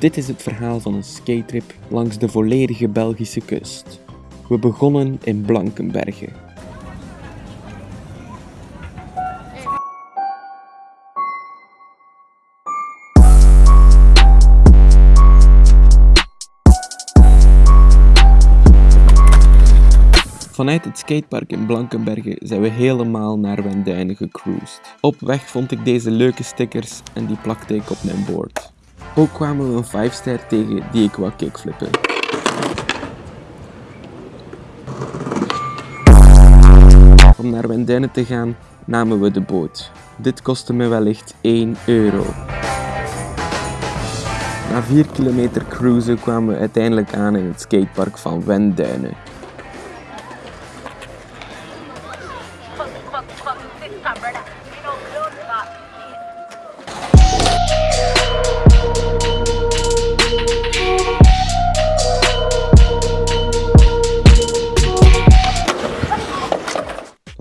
Dit is het verhaal van een skatetrip langs de volledige Belgische kust. We begonnen in Blankenberge. Vanuit het skatepark in Blankenberge zijn we helemaal naar Wenduinen gecruised. Op weg vond ik deze leuke stickers en die plakte ik op mijn board. Ook kwamen we een 5 ster tegen die ik wou kickflippen. Om naar Wenduinen te gaan namen we de boot. Dit kostte me wellicht 1 euro. Na 4 kilometer cruisen kwamen we uiteindelijk aan in het skatepark van Wenduinen.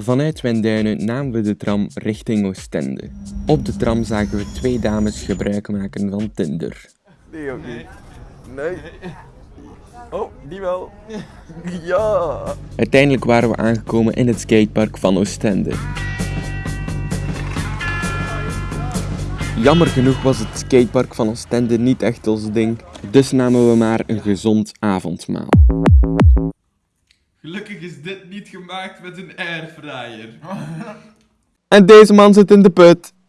Vanuit Wenduinen namen we de tram richting Oostende. Op de tram zagen we twee dames gebruik maken van Tinder. Nee, ook niet. Nee. Oh, die wel. Ja. Uiteindelijk waren we aangekomen in het skatepark van Oostende. Jammer genoeg was het skatepark van Oostende niet echt ons ding, dus namen we maar een gezond avondmaal. Gelukkig is dit niet gemaakt met een airfryer. En deze man zit in de put.